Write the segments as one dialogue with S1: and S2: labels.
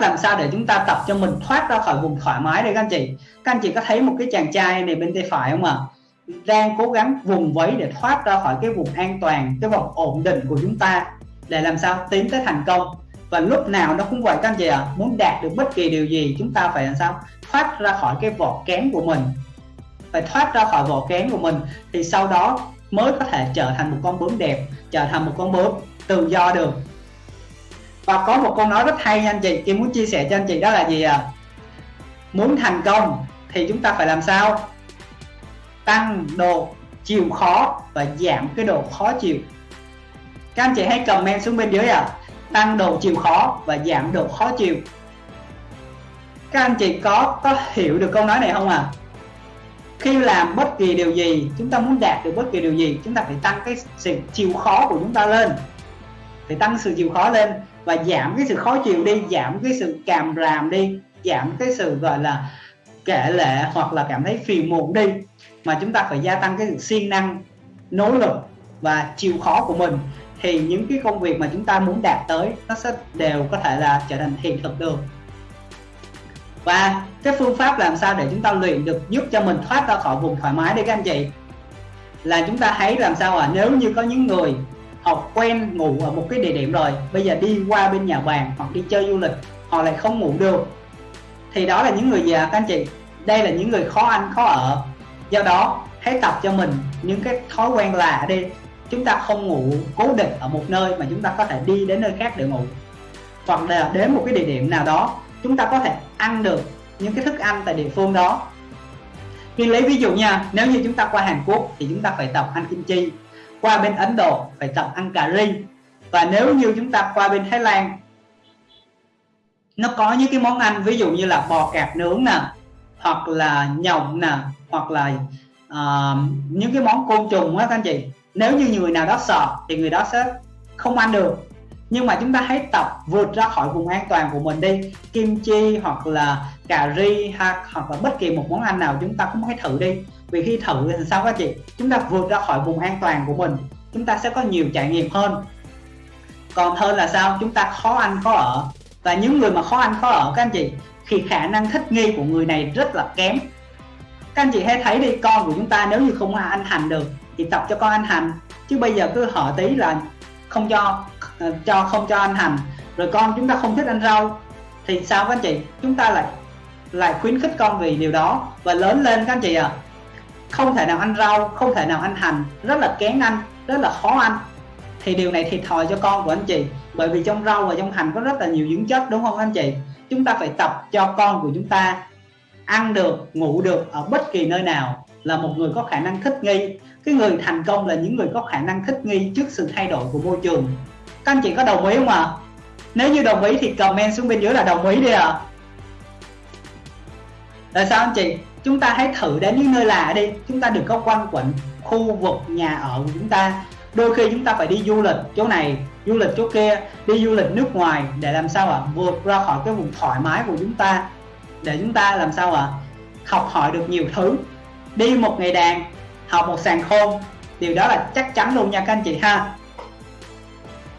S1: cách làm sao để chúng ta tập cho mình thoát ra khỏi vùng thoải mái đây các anh chị? Các anh chị có thấy một cái chàng trai này bên tay phải không ạ? À? đang cố gắng vùng vẫy để thoát ra khỏi cái vùng an toàn cái vùng ổn định của chúng ta để làm sao tiến tới thành công. Và lúc nào nó cũng vậy các anh chị ạ à, muốn đạt được bất kỳ điều gì chúng ta phải làm sao? Thoát ra khỏi cái vỏ kén của mình. Phải thoát ra khỏi vỏ kén của mình thì sau đó mới có thể trở thành một con bướm đẹp trở thành một con bướm tự do được và có một câu nói rất hay nha anh chị, Kim muốn chia sẻ cho anh chị đó là gì à? Muốn thành công thì chúng ta phải làm sao? Tăng độ chịu khó và giảm cái độ khó chịu. Các anh chị hãy comment xuống bên dưới à. Tăng độ chịu khó và giảm độ khó chịu. Các anh chị có có hiểu được câu nói này không à? Khi làm bất kỳ điều gì, chúng ta muốn đạt được bất kỳ điều gì, chúng ta phải tăng cái sự chịu khó của chúng ta lên thì tăng sự chịu khó lên và giảm cái sự khó chịu đi, giảm cái sự càm ràm đi, giảm cái sự, gọi là, kể lệ hoặc là cảm thấy phiền muộn đi mà chúng ta phải gia tăng cái sự siêng năng, nỗ lực và chịu khó của mình. Thì những cái công việc mà chúng ta muốn đạt tới, nó sẽ đều có thể là trở thành hiện thực được. Và cái phương pháp làm sao để chúng ta luyện được giúp cho mình thoát ra khỏi vùng thoải mái đi các anh chị? Là chúng ta thấy làm sao à nếu như có những người học quen ngủ ở một cái địa điểm rồi. Bây giờ đi qua bên nhà bàn hoặc đi chơi du lịch, họ lại không ngủ được. Thì đó là những người già các anh chị? Đây là những người khó ăn, khó ở. Do đó, hãy tập cho mình những cái thói quen lạ đi. Chúng ta không ngủ cố định ở một nơi mà chúng ta có thể đi đến nơi khác để ngủ. Hoặc là đến một cái địa điểm nào đó, chúng ta có thể ăn được những cái thức ăn tại địa phương đó. Khi lấy ví dụ nha, nếu như chúng ta qua Hàn Quốc thì chúng ta phải tập ăn kim chi qua bên Ấn Độ phải tập ăn cà ri. Và nếu như chúng ta qua bên Thái Lan nó có những cái món ăn ví dụ như là bò cạp nướng nè hoặc là nhộng nè hoặc là uh, những cái món côn trùng á các anh chị. Nếu như người nào đó sợ thì người đó sẽ không ăn được. Nhưng mà chúng ta hãy tập vượt ra khỏi vùng an toàn của mình đi. Kim chi hoặc là cà ri hoặc là bất kỳ một món ăn nào chúng ta cũng hãy thử đi vì khi thử thì sao các chị? Chúng ta vượt ra khỏi vùng an toàn của mình, chúng ta sẽ có nhiều trải nghiệm hơn. Còn hơn là sao? Chúng ta khó ăn khó ở. Và những người mà khó ăn khó ở, các anh chị, thì khả năng thích nghi của người này rất là kém. Các anh chị hãy thấy đi, con của chúng ta nếu như không ăn hành được, thì tập cho con ăn hành. Chứ bây giờ cứ hỏi tí là không cho ờ, cho không cho ăn hành. Rồi con chúng ta không thích ăn rau. Thì sao các anh chị? Chúng ta lại lại khuyến khích con vì điều đó. Và lớn lên các anh chị à không thể nào ăn rau, không thể nào ăn hành. Rất là kén ăn rất là khó ăn thì điều này thiệt thòi cho con của anh chị. Bởi vì trong rau và trong hành có rất là nhiều dưỡng chất, đúng không anh chị? Chúng ta phải tập cho con của chúng ta ăn được, ngủ được ở bất kỳ nơi nào là một người có khả năng thích nghi. Cái người thành công là những người có khả năng thích nghi trước sự thay đổi của môi trường. Các anh chị có đồng ý không ạ? À? nếu như đồng ý thì comment xuống bên dưới là đồng ý đi ạ. À. tại sao anh chị? Chúng ta hãy thử đến những nơi lạ đi. Chúng ta đừng có quanh quẩn khu vực nhà ở của chúng ta. Đôi khi chúng ta phải đi du lịch chỗ này, du lịch chỗ kia, đi du lịch nước ngoài để làm sao ạ? À? vượt ra khỏi cái vùng thoải mái của chúng ta. Để chúng ta làm sao ạ? À? học hỏi được nhiều thứ. Đi một ngày đàn học một sàn khôn. Điều đó là chắc chắn luôn nha các anh chị ha.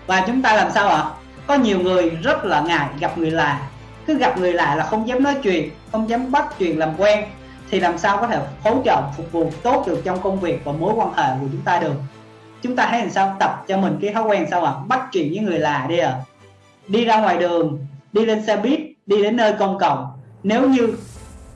S1: Và chúng ta làm sao ạ? À? có nhiều người rất là ngại gặp người lạ. Cứ gặp người lạ là không dám nói chuyện, không dám bắt chuyện làm quen thì làm sao có thể hỗ trợ, phục vụ tốt được trong công việc và mối quan hệ của chúng ta được? Chúng ta hãy làm sao? Tập cho mình cái thói quen sao ạ? À? bắt chuyện với người lạ đi à đi ra ngoài đường, đi lên xe buýt, đi đến nơi công cộng. Nếu như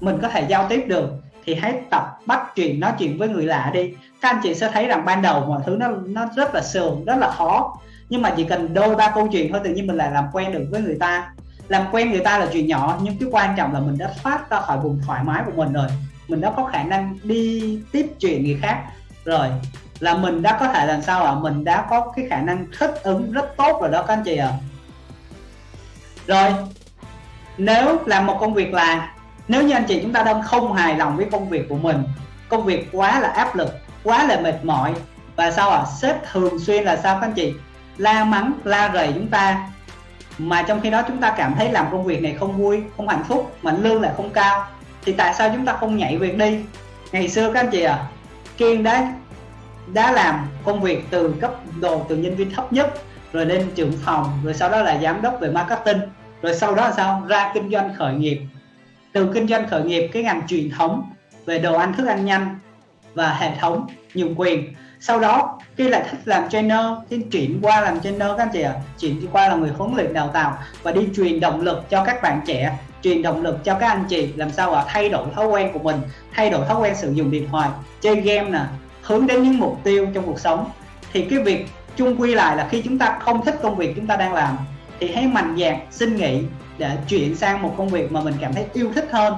S1: mình có thể giao tiếp được, thì hãy tập bắt chuyện, nói chuyện với người lạ đi. Các anh chị sẽ thấy rằng ban đầu mọi thứ nó nó rất là sườn, rất là khó. Nhưng mà chỉ cần đôi ba câu chuyện thôi, tự nhiên mình lại làm quen được với người ta làm quen người ta là chuyện nhỏ, nhưng cái quan trọng là mình đã thoát ra khỏi vùng thoải mái của mình rồi mình đã có khả năng đi tiếp chuyện người khác rồi là mình đã có thể làm sao ạ à? mình đã có cái khả năng thích ứng rất tốt rồi đó các anh chị ạ à. rồi, nếu làm một công việc là, nếu như anh chị chúng ta đang không hài lòng với công việc của mình, công việc quá là áp lực, quá là mệt mỏi, và sao ạ à? sếp thường xuyên là sao các anh chị la mắng, la rầy chúng ta mà trong khi đó chúng ta cảm thấy làm công việc này không vui, không hạnh phúc, mà lương lại không cao, thì tại sao chúng ta không nhảy việc đi? Ngày xưa các anh chị à kiên đã đã làm công việc từ cấp độ từ nhân viên thấp nhất, rồi lên trưởng phòng, rồi sau đó là giám đốc về marketing, rồi sau đó là sao? Ra kinh doanh khởi nghiệp. Từ kinh doanh khởi nghiệp, cái ngành truyền thống về đồ ăn thức ăn nhanh và hệ thống nhượng quyền sau đó khi lại thích làm trainer thì chuyển qua làm trainer các anh chị ạ. À. chuyển qua là người huấn luyện đào tạo và đi truyền động lực cho các bạn trẻ truyền động lực cho các anh chị. Làm sao ạ? À, thay đổi thói quen của mình thay đổi thói quen sử dụng điện thoại chơi game nè hướng đến những mục tiêu trong cuộc sống. Thì cái việc chung quy lại là khi chúng ta không thích công việc chúng ta đang làm thì hãy mạnh dạn xin nghỉ để chuyển sang một công việc mà mình cảm thấy yêu thích hơn.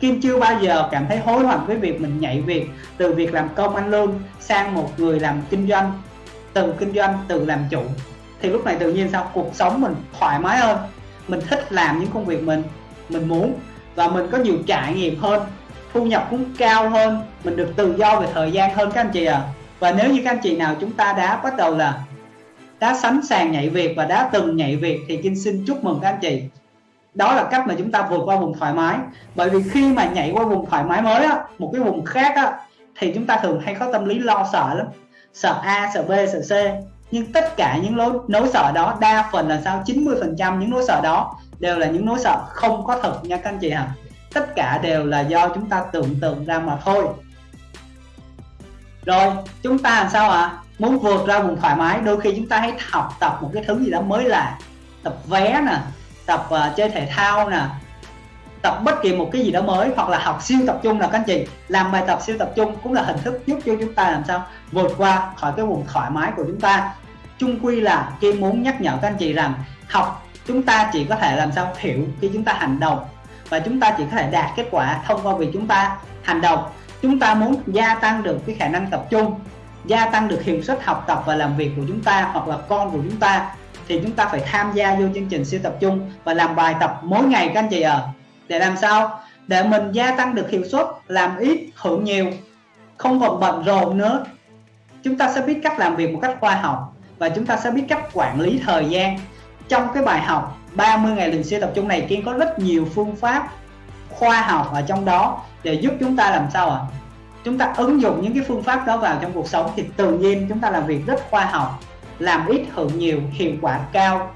S1: Kim chưa bao giờ cảm thấy hối hận với việc mình nhảy việc từ việc làm công ăn lương sang một người làm kinh doanh, từ kinh doanh, từ làm chủ. Thì lúc này tự nhiên sao? Cuộc sống mình thoải mái hơn. Mình thích làm những công việc mình mình muốn. Và mình có nhiều trải nghiệm hơn, thu nhập cũng cao hơn. Mình được tự do về thời gian hơn các anh chị ạ. À. và nếu như các anh chị nào chúng ta đã bắt đầu là, đã sẵn sàng nhảy việc và đã từng nhảy việc thì Kim xin chúc mừng các anh chị đó là cách mà chúng ta vượt qua vùng thoải mái. Bởi vì khi mà nhảy qua vùng thoải mái mới á một cái vùng khác á thì chúng ta thường hay có tâm lý lo sợ lắm. Sợ A sợ B sợ C. Nhưng tất cả những nỗi, nỗi sợ đó đa phần là sao? 90 phần trăm những nỗi sợ đó đều là những nỗi sợ không có thật nha các anh chị hả tất cả đều là do chúng ta tưởng tượng ra mà thôi. Rồi chúng ta làm sao ạ? À? muốn vượt ra vùng thoải mái đôi khi chúng ta hãy học tập một cái thứ gì đó mới lạ. Tập vé nè tập uh, chơi thể thao nè tập bất kỳ một cái gì đó mới hoặc là học siêu tập trung là các anh chị. Làm bài tập siêu tập trung cũng là hình thức giúp cho chúng ta làm sao vượt qua khỏi cái vùng thoải mái của chúng ta. Chung quy là Kim muốn nhắc nhở các anh chị rằng học chúng ta chỉ có thể làm sao hiểu khi chúng ta hành động và chúng ta chỉ có thể đạt kết quả thông qua việc chúng ta hành động. Chúng ta muốn gia tăng được cái khả năng tập trung gia tăng được hiệu suất học tập và làm việc của chúng ta hoặc là con của chúng ta thì chúng ta phải tham gia vô chương trình siêu tập trung và làm bài tập mỗi ngày các anh chị ạ à. để làm sao để mình gia tăng được hiệu suất, làm ít, hưởng nhiều, không còn bận rộn nữa chúng ta sẽ biết cách làm việc một cách khoa học và chúng ta sẽ biết cách quản lý thời gian trong cái bài học 30 ngày luyện siêu tập trung này Kiên có rất nhiều phương pháp khoa học ở trong đó để giúp chúng ta làm sao ạ à? chúng ta ứng dụng những cái phương pháp đó vào trong cuộc sống thì tự nhiên chúng ta làm việc rất khoa học làm ít hưởng nhiều, hiệu quả cao.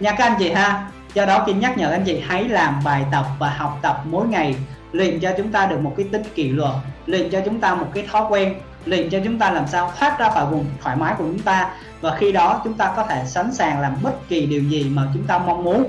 S1: Nha các anh chị ha, do đó Kim nhắc nhở anh chị hãy làm bài tập và học tập mỗi ngày, luyện cho chúng ta được một cái tính kỷ luật, luyện cho chúng ta một cái thói quen, luyện cho chúng ta làm sao thoát ra khỏi vùng thoải mái của chúng ta. Và khi đó chúng ta có thể sẵn sàng làm bất kỳ điều gì mà chúng ta mong muốn.